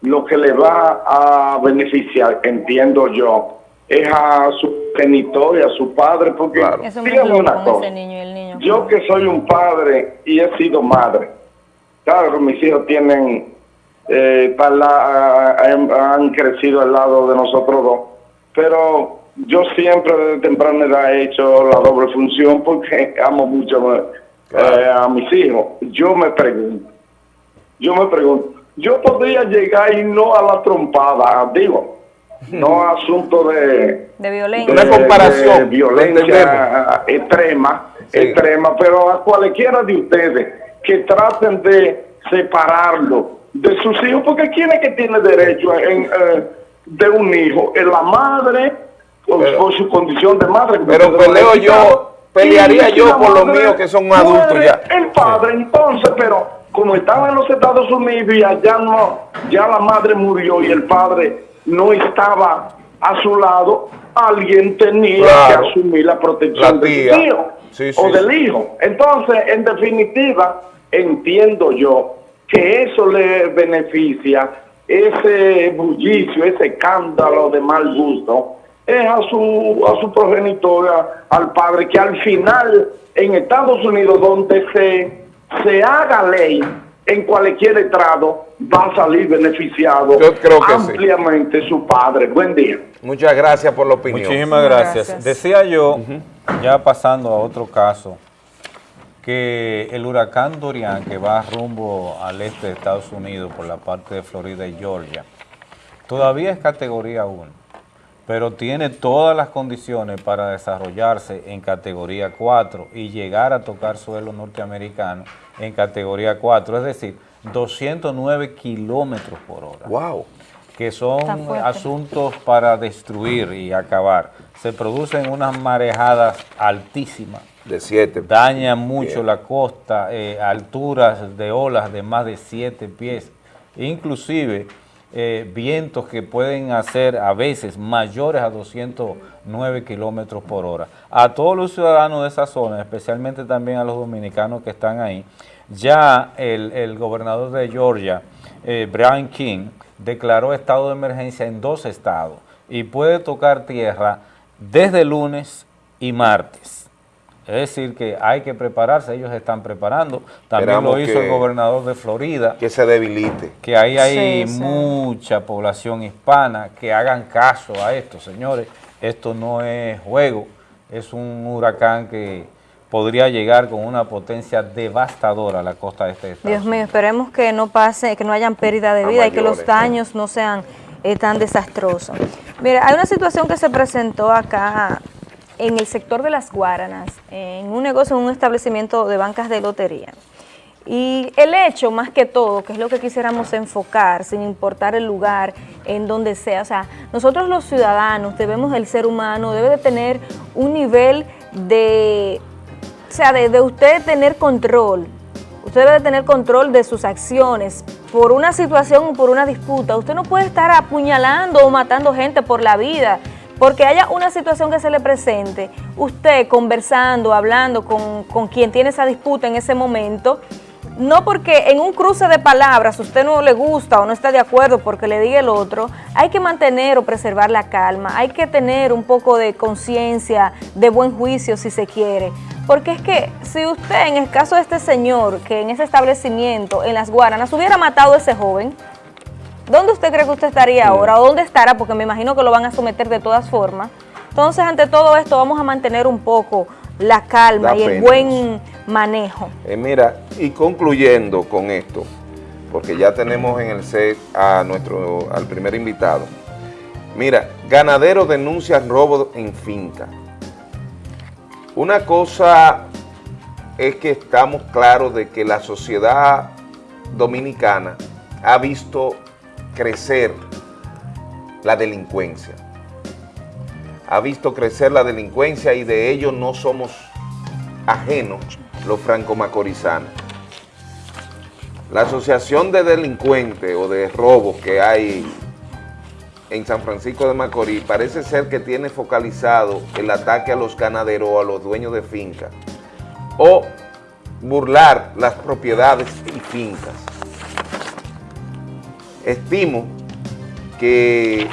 lo que le va a beneficiar, entiendo yo, es a su genitor y a su padre, porque una cosa, yo que soy un padre y he sido madre, claro, mis hijos tienen, eh, han crecido al lado de nosotros dos, pero yo siempre desde temprana edad he hecho la doble función porque amo mucho eh, a mis hijos. Yo me pregunto, yo me pregunto, yo podría llegar y no a la trompada, digo, no asunto de, de violencia, una comparación, violencia extrema, extrema, pero a cualquiera de ustedes que traten de separarlo de sus hijos, porque ¿quién es que tiene derecho en, eh, de un hijo? ¿Es la madre por, su condición de madre? Pero peleo yo, pelearía yo por los míos que son adultos ya. El padre entonces, pero como estaba en los Estados Unidos y allá no, ya la madre murió y el padre no estaba a su lado, alguien tenía que asumir la protección del hijo o del hijo. Entonces, en definitiva, entiendo yo que eso le beneficia, ese bullicio, ese escándalo de mal gusto, es a su, a su progenitora, al padre, que al final en Estados Unidos, donde se, se haga ley, en cualquier estrado va a salir beneficiado ampliamente su padre. Buen día. Muchas gracias por la opinión. Muchísimas gracias. Decía yo, ya pasando a otro caso, que el huracán Dorian, que va rumbo al este de Estados Unidos por la parte de Florida y Georgia, todavía es categoría 1. Pero tiene todas las condiciones para desarrollarse en categoría 4 y llegar a tocar suelo norteamericano en categoría 4, es decir, 209 kilómetros por hora. ¡Wow! Que son asuntos para destruir y acabar. Se producen unas marejadas altísimas. De 7. Daña mucho la costa, eh, alturas de olas de más de 7 pies. Inclusive eh, vientos que pueden hacer a veces mayores a 209 kilómetros por hora. A todos los ciudadanos de esa zona, especialmente también a los dominicanos que están ahí, ya el, gobernador de Georgia, eh, Brian King, declaró estado de emergencia en dos estados y puede tocar tierra desde lunes y martes. Es decir, que hay que prepararse, ellos están preparando. También lo hizo el gobernador de Florida. Que se debilite. Que ahí hay mucha población hispana, que hagan caso a esto, señores. Esto no es juego, es un huracán que podría llegar con una potencia devastadora a la costa de este estado. Dios mío, esperemos que no pase, que no hayan pérdida de vida y que los daños no sean eh, tan desastrosos. Mira, hay una situación que se presentó acá en el sector de las Guaranas, en un negocio, en un establecimiento de bancas de lotería. Y el hecho, más que todo, que es lo que quisiéramos enfocar, sin importar el lugar, en donde sea, o sea, nosotros los ciudadanos debemos, el ser humano debe de tener un nivel de, o sea, de, usted tener control, usted debe de tener control de sus acciones, por una situación o por una disputa, usted no puede estar apuñalando o matando gente por la vida, porque haya una situación que se le presente, usted conversando, hablando con, quien tiene esa disputa en ese momento, no porque en un cruce de palabras usted no le gusta o no está de acuerdo porque le diga el otro, hay que mantener o preservar la calma, hay que tener un poco de conciencia, de buen juicio si se quiere. Porque es que si usted, en el caso de este señor, que en ese establecimiento, en las Guaranas, hubiera matado a ese joven, ¿Dónde usted cree que usted estaría ahora? ¿O dónde estará? Porque me imagino que lo van a someter de todas formas. Entonces, ante todo esto, vamos a mantener un poco la calma y el buen manejo. Eh, mira, y concluyendo con esto, porque ya tenemos en el set a nuestro, al primer invitado. Mira, ganadero denuncia robo en finca. Una cosa es que estamos claros de que la sociedad dominicana ha visto crecer la delincuencia. Ha visto crecer la delincuencia y de ello no somos ajenos los franco-macorizanos. La asociación de delincuentes o de robos que hay en San Francisco de Macorís parece ser que tiene focalizado el ataque a los ganaderos o a los dueños de fincas o burlar las propiedades y fincas. Estimo que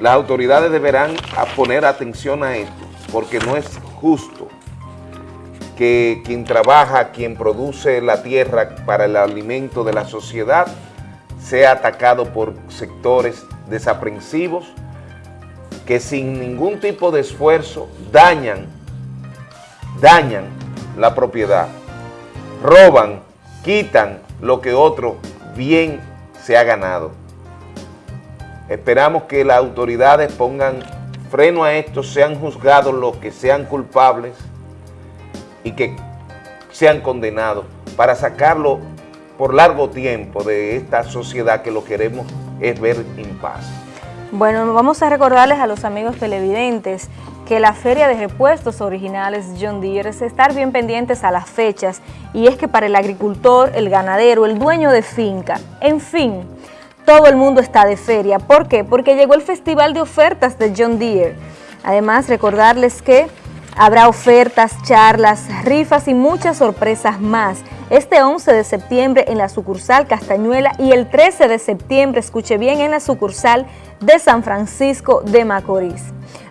las autoridades deberán poner atención a esto, porque no es justo que quien trabaja, quien produce la tierra para el alimento de la sociedad, sea atacado por sectores desaprensivos que sin ningún tipo de esfuerzo dañan, dañan la propiedad, roban, quitan lo que otro bien se ha ganado. Esperamos que las autoridades pongan freno a esto, sean juzgados los que sean culpables y que sean condenados para sacarlo por largo tiempo de esta sociedad que lo queremos es ver en paz. Bueno, vamos a recordarles a los amigos televidentes que la feria de repuestos originales John Deere es estar bien pendientes a las fechas y es que para el agricultor, el ganadero, el dueño de finca, en fin, todo el mundo está de feria. ¿Por qué? Porque llegó el Festival de Ofertas de John Deere. Además, recordarles que habrá ofertas, charlas, rifas y muchas sorpresas más. Este 11 de septiembre en la sucursal Castañuela y el 13 de septiembre, escuche bien, en la sucursal de San Francisco de Macorís.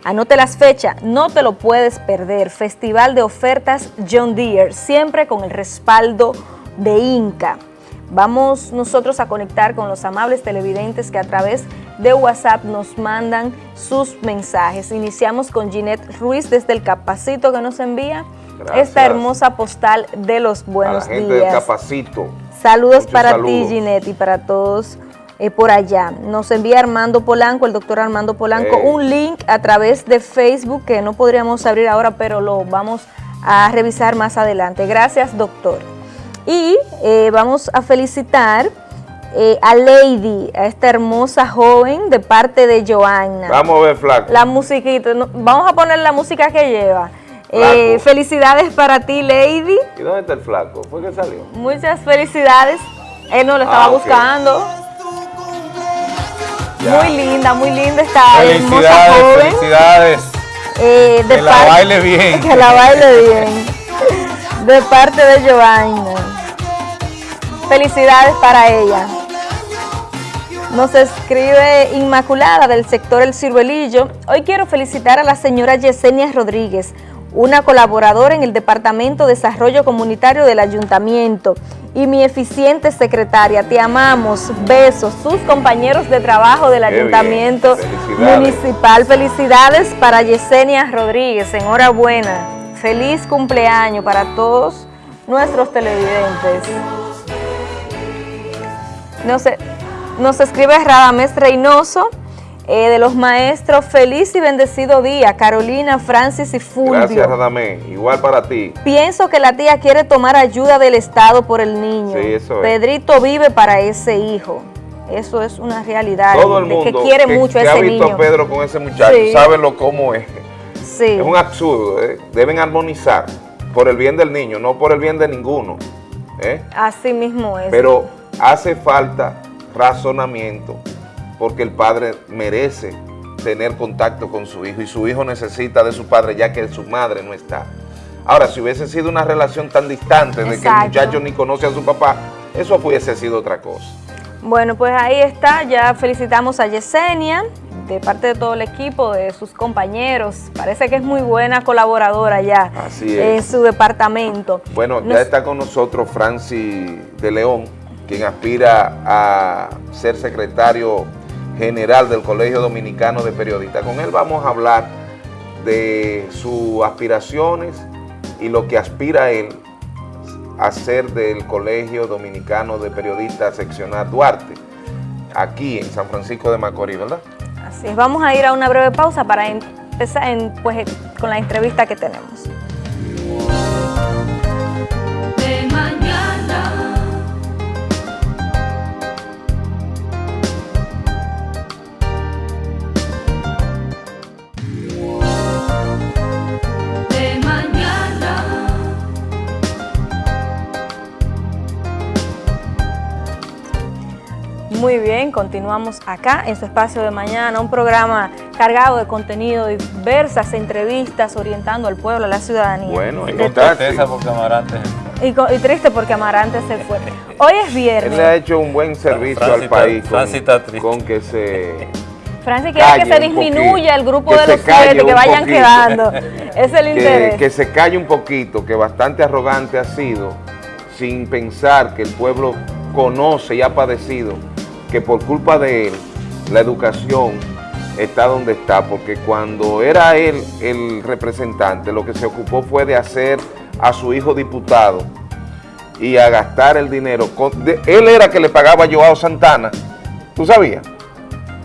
Anote las fechas, no te lo puedes perder. Festival de ofertas John Deere, siempre con el respaldo de Inca. Vamos nosotros a conectar con los amables televidentes que a través de WhatsApp nos mandan sus mensajes. Iniciamos con Ginette Ruiz desde el Capacito que nos envía esta hermosa postal de los buenos a la gente días. Capacito. Saludos para ti Ginette y para todos eh, por allá. Nos envía Armando Polanco, el doctor Armando Polanco, un link a través de Facebook que no podríamos abrir ahora, pero lo vamos a revisar más adelante. Gracias, doctor. Y eh, vamos a felicitar eh, a Lady, a esta hermosa joven de parte de Joanna. Vamos a ver, flaco. La musiquita, no, vamos a poner la música que lleva. Eh, felicidades para ti, Lady. ¿Y dónde está el flaco? ¿Fue que salió? Muchas felicidades. Él no lo estaba Ah, ok. buscando. Ya. Muy linda, muy linda esta hermosa joven. felicidades. Eh, de Que la baile bien. Que la baile bien. De parte de Joanna. Felicidades para ella. Nos escribe Inmaculada del sector El Ciruelillo. Hoy quiero felicitar a la señora Yesenia Rodríguez, una colaboradora en el Departamento de Desarrollo Comunitario del Ayuntamiento y mi eficiente secretaria. Te amamos. Besos. Sus compañeros de trabajo del Qué. Ayuntamiento Felicidades. Municipal. Felicidades para Yesenia Rodríguez. Enhorabuena. Feliz cumpleaños para todos nuestros televidentes. No sé, nos escribe Radamés Reynoso, eh, de los maestros, feliz y bendecido día, Carolina, Francis y Fulvio. Gracias, Radamé. Igual para ti. Pienso que la tía quiere tomar ayuda del Estado por el niño. Sí, eso es. Pedrito vive para ese hijo. Eso es una realidad. Todo el de mundo que quiere mucho a que ese ha visto niño. a Pedro con ese muchacho Sí. sabe lo cómo es. Sí. Es un absurdo. ¿eh? Deben armonizar por el bien del niño, no por el bien de ninguno. ¿eh? Así mismo es. Pero hace falta razonamiento porque el padre merece tener contacto con su hijo y su hijo necesita de su padre ya que su madre no está. Ahora, si hubiese sido una relación tan distante de que el muchacho ni conoce a su papá, eso hubiese sido otra cosa. Bueno, pues ahí está, ya felicitamos a Yesenia, de parte de todo el equipo, de sus compañeros. Parece que es muy buena colaboradora ya Así en su departamento. Bueno, Nos- ya está con nosotros Francis de León, quien aspira a ser secretario general del Colegio Dominicano de Periodistas. Con él vamos a hablar de sus aspiraciones y lo que aspira él a ser del Colegio Dominicano de Periodistas seccional Duarte, aquí en San Francisco de Macorís, ¿verdad? Así es, vamos a ir a una breve pausa para empezar pues, con la entrevista que tenemos. Muy bien, continuamos acá en su espacio de mañana, un programa cargado de contenido, diversas entrevistas orientando al pueblo, a la ciudadanía. Bueno, en De- Tristeza porque Amarante y, y triste porque Amarante se fue. Hoy es Él viernes. le ha hecho un buen servicio Francis al está- país con, Francis está triste. con que se... Francis quiere que se disminuya el grupo que de los siete, que vayan poquito. quedando. Es el que, interés. que se calle un poquito, que bastante arrogante ha sido, sin pensar que el pueblo conoce y ha padecido, que por culpa de él, la educación está donde está, porque cuando era él el representante, lo que se ocupó fue de hacer a su hijo diputado y a gastar el dinero. él era que le pagaba a Joao Santana, ¿tú sabías?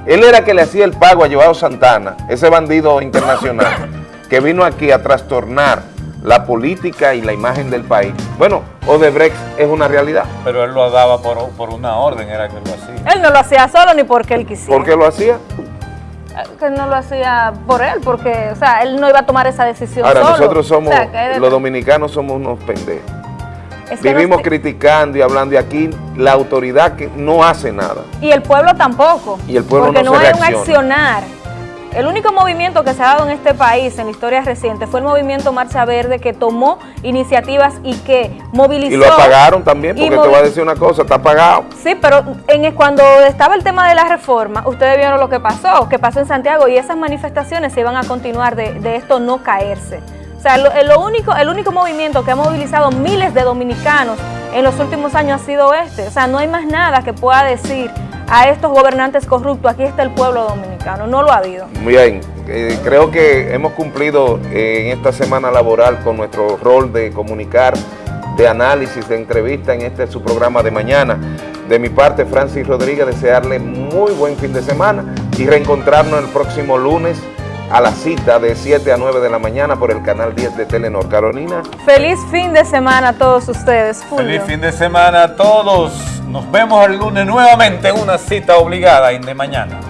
Él era que le hacía el pago a Joao Santana, ese bandido internacional, que vino aquí a trastornar la política y la imagen del país. Bueno, Odebrecht es una realidad. Pero él lo daba por, por una orden, era que lo hacía. Él no lo hacía solo ni porque él quisiera. ¿Por qué lo hacía? Que él no lo hacía por él, porque, o sea, él no iba a tomar esa decisión Ahora, solo. nosotros somos, O sea, que él- los dominicanos somos unos pendejos. es que Vivimos criticando y hablando y aquí la autoridad que no hace nada. Y el pueblo tampoco. Y el pueblo porque no no, se hay un reacciona. accionar. El único movimiento que se ha dado en este país en la historia reciente fue el movimiento Marcha Verde que tomó iniciativas y que movilizó. Y lo apagaron también, porque te voy a decir una cosa, está apagado. Sí, pero en, cuando estaba el tema de la reforma, ustedes vieron lo que pasó, que pasó en Santiago y esas manifestaciones se iban a continuar de, de esto no caerse. O sea, lo, lo único, el único movimiento que ha movilizado miles de dominicanos en los últimos años ha sido este. O sea, no hay más nada que pueda decir a estos gobernantes corruptos, aquí está el pueblo dominicano, no lo ha habido. Bien, eh, creo que hemos cumplido eh, en esta semana laboral con nuestro rol de comunicar, de análisis, de entrevista en este su programa de mañana. De mi parte, Francis Rodríguez, desearle muy buen fin de semana y reencontrarnos el próximo lunes a la cita de 7 a 9 de la mañana por el canal 10 de Telenor. Carolina. Feliz fin de semana a todos ustedes. Fulvio. Feliz fin de semana a todos. Nos vemos el lunes nuevamente en una cita obligada en de mañana.